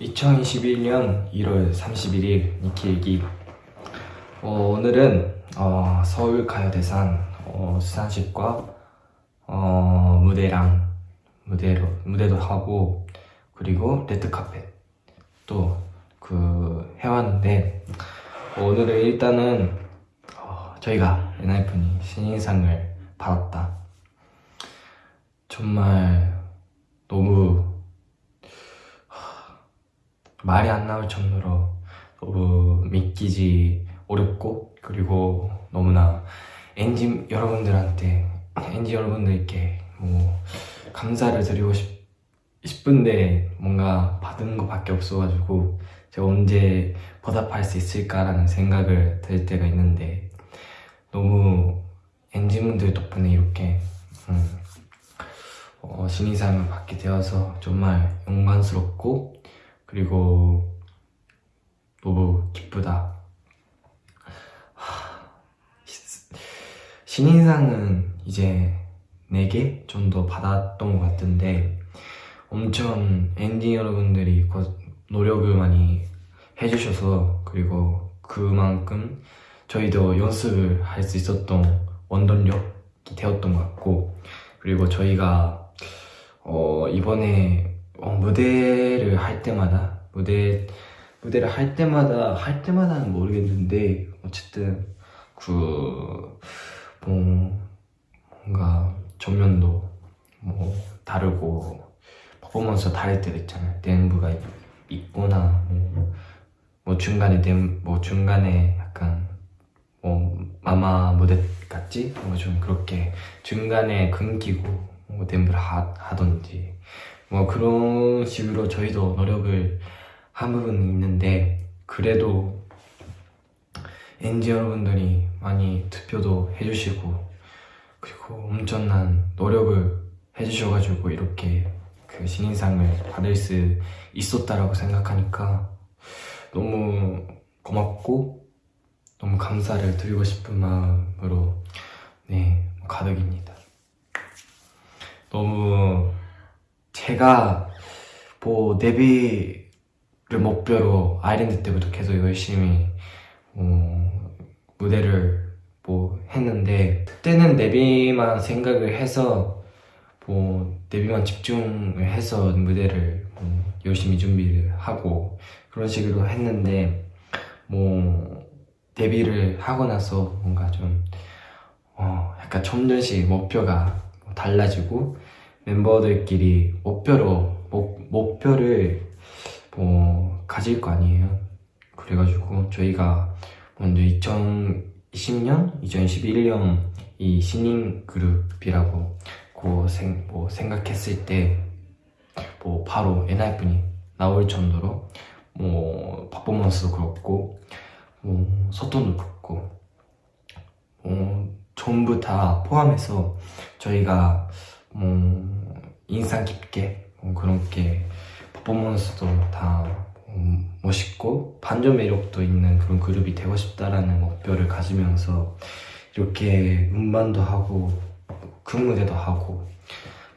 2021년 1월 31일 니키일기. 어, 오늘은 어, 서울 가요대상 어, 수상식과 어, 무대랑 무대로, 무대도 하고 그리고 레드카펫 또 그 해왔는데 어, 오늘은 일단은 어, 저희가 엔하이픈이 신인상을 받았다. 정말 너무 말이 안 나올 정도로 너무 믿기지 어렵고 그리고 너무나 엔진 여러분들한테 엔진 여러분들께 뭐 감사를 드리고 싶, 싶은데 뭔가 받은 것밖에 없어가지고 제가 언제 보답할 수 있을까라는 생각을 들 때가 있는데 너무 엔진분들 덕분에 이렇게 음, 어, 신인상을 받게 되어서 정말 영광스럽고 그리고 너무 기쁘다. 신인상은 이제 4개 정도 받았던 것 같은데 엄청 엔딩 여러분들이 노력을 많이 해주셔서 그리고 그만큼 저희도 연습을 할 수 있었던 원동력이 되었던 것 같고 그리고 저희가 어 이번에 어, 무대를 할 때마다 무대 무대를 할 때마다 할 때마다는 모르겠는데 어쨌든 그 뭐 뭔가 전면도 뭐 다르고 퍼포먼스 다를 때도 있잖아요 댄브가 있거나 뭐, 뭐 중간에 댄, 뭐 중간에 약간 뭐 마마 무대 같지? 뭐 좀 그렇게 중간에 끊기고 뭐 댄브를 하, 하던지 뭐 그런 식으로 저희도 노력을 한 부분은 있는데 그래도 엔지 여러분들이 많이 투표도 해주시고 그리고 엄청난 노력을 해주셔가지고 이렇게 그 신인상을 받을 수 있었다라고 생각하니까 너무 고맙고 너무 감사를 드리고 싶은 마음으로 네 가득입니다. 너무 제가 뭐 데뷔를 목표로 아일랜드 때부터 계속 열심히 어, 무대를 뭐 했는데 그때는 데뷔만 생각을 해서 뭐 데뷔만 집중을 해서 무대를 뭐 열심히 준비를 하고 그런 식으로 했는데 뭐 데뷔를 하고 나서 뭔가 좀 어, 약간 점점씩 목표가 달라지고 멤버들끼리 목표로 목, 목표를 뭐 가질 거 아니에요. 그래가지고 저희가 먼저 2020년, 2011년 이 신인 그룹이라고 그 생, 뭐 생각했을 때 뭐 바로 엔하이픈이 나올 정도로 뭐 퍼포먼스도 그렇고 뭐 소통도 그렇고 뭐 전부 다 포함해서 저희가 뭐 인상 깊게 뭐 그렇게 퍼포먼스도 다 멋있고 반전 매력도 있는 그런 그룹이 되고 싶다라는 목표를 가지면서 이렇게 음반도 하고 그 무대도 하고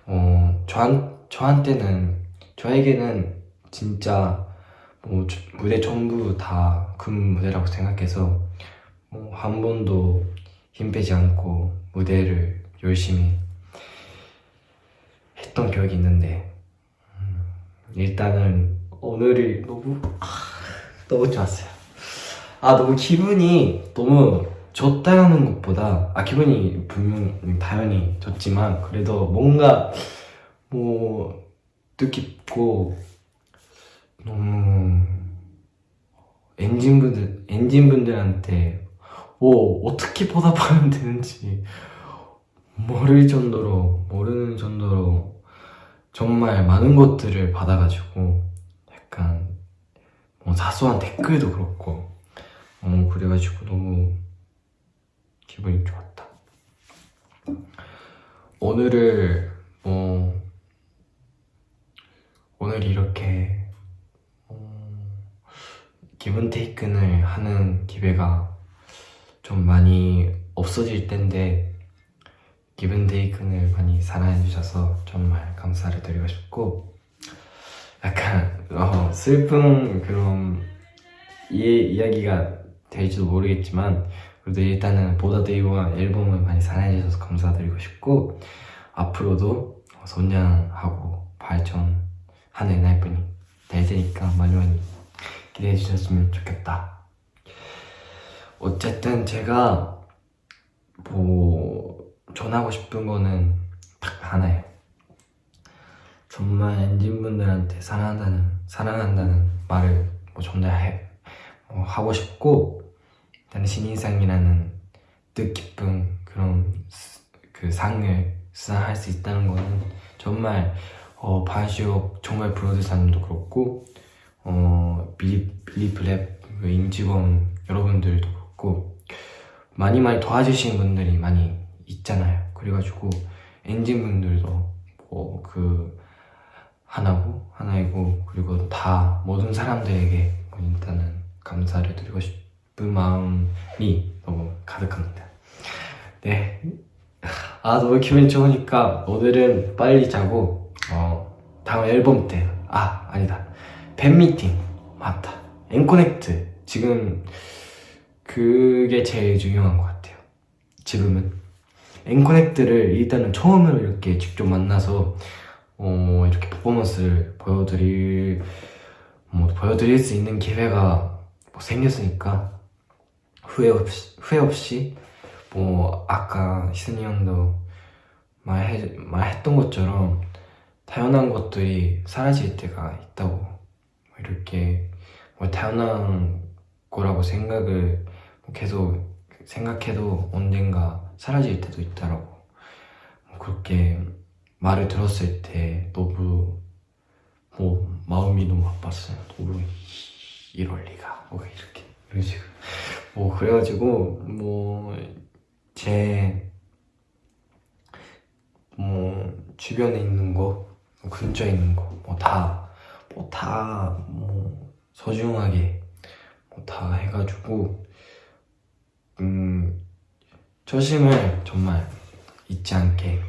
어, 저한, 저한테는 저에게는 진짜 뭐 무대 전부 다 그 무대라고 생각해서 뭐 한 번도 힘 빼지 않고 무대를 열심히 했던 기억이 있는데. 음, 일단은 오늘이 너무 아, 너무 좋았어요. 아 너무 기분이 너무 좋다는 것보다 아 기분이 분명 당연히 좋지만 그래도 뭔가 뭐 뜻깊고 너무 엔진분들 엔진분들한테 오 어떻게 보답하면 되는지 모를 정도로 모르는 정도로 정말 많은 것들을 받아가지고 약간 뭐 사소한 댓글도 그렇고 어, 그래가지고 너무 기분이 좋았다. 오늘을 뭐 오늘 이렇게 어, 기분 테이큰을 하는 기회가 좀 많이 없어질 텐데 기분데이큰을 많이 사랑해 주셔서 정말 감사를 드리고 싶고 약간 어, 어, 슬픈 그런 이, 이야기가 될지도 모르겠지만 그래도 일단은 보다데이와 앨범을 많이 사랑해주셔서 감사드리고 싶고 앞으로도 선량하고 발전하는 날뿐이 될 테니까 많이 많이 기대해 주셨으면 좋겠다. 어쨌든 제가 뭐 전하고 싶은 거는 딱 하나예요. 정말 엔진분들한테 사랑한다는 사랑한다는 말을 뭐 전달해 어, 하고 싶고 일단 신인상이라는 뜻깊은 그런 스- 그 상을 수상할 수 있다는 거는 정말 어, 바이쇼 정말 프로듀서님도 그렇고 어, 빌리, 빌리프랩 그 임직원 여러분들도 그렇고 많이 많이 도와주신 분들이 많이 있잖아요 그래가지고 엔진분들도 뭐 그 하나고 하나이고 그리고 다 모든 사람들에게 일단은 감사를 드리고 싶은 마음이 너무 가득합니다. 네. 아 너무 기분이 좋으니까 오늘은 빨리 자고 어 다음 앨범 때 아 아니다 팬미팅 맞다 앵코넥트 지금 그게 제일 중요한 것 같아요. 지금은 앵코넥트를 일단은 처음으로 이렇게 직접 만나서 어, 이렇게 퍼포먼스를 보여드릴 뭐 보여드릴 수 있는 기회가 뭐 생겼으니까 후회 없이 후회 없이 뭐 아까 희순이 형도 말해 말했던 것처럼 타연한 것들이 사라질 때가 있다고 뭐 이렇게 뭐 타연한 거라고 생각을 뭐 계속 생각해도 언젠가 사라질 때도 있다라고. 뭐 그렇게 말을 들었을 때 너무 뭐 마음이 너무 아팠어요. 너무 이럴 리가. 뭐 이렇게. 이런 식으로 뭐 그래가지고 뭐제 뭐 주변에 있는 거 근처에 있는 거 뭐 다 뭐 다뭐 소중하게 뭐 다 해가지고 음 초심을 정말 잊지 않게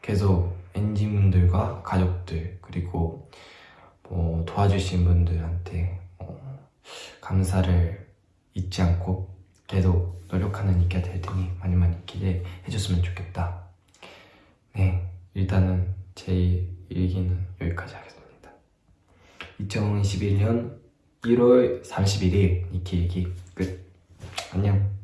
계속 엔진분들과 가족들 그리고 뭐 도와주신 분들한테 어, 감사를 잊지 않고 계속 노력하는 이가 될 테니 많이 많이 기대해 줬으면 좋겠다. 네, 일단은 제 얘기는 여기까지 하겠습니다. 2021년 1월 31일 니키 얘기 끝. 안녕.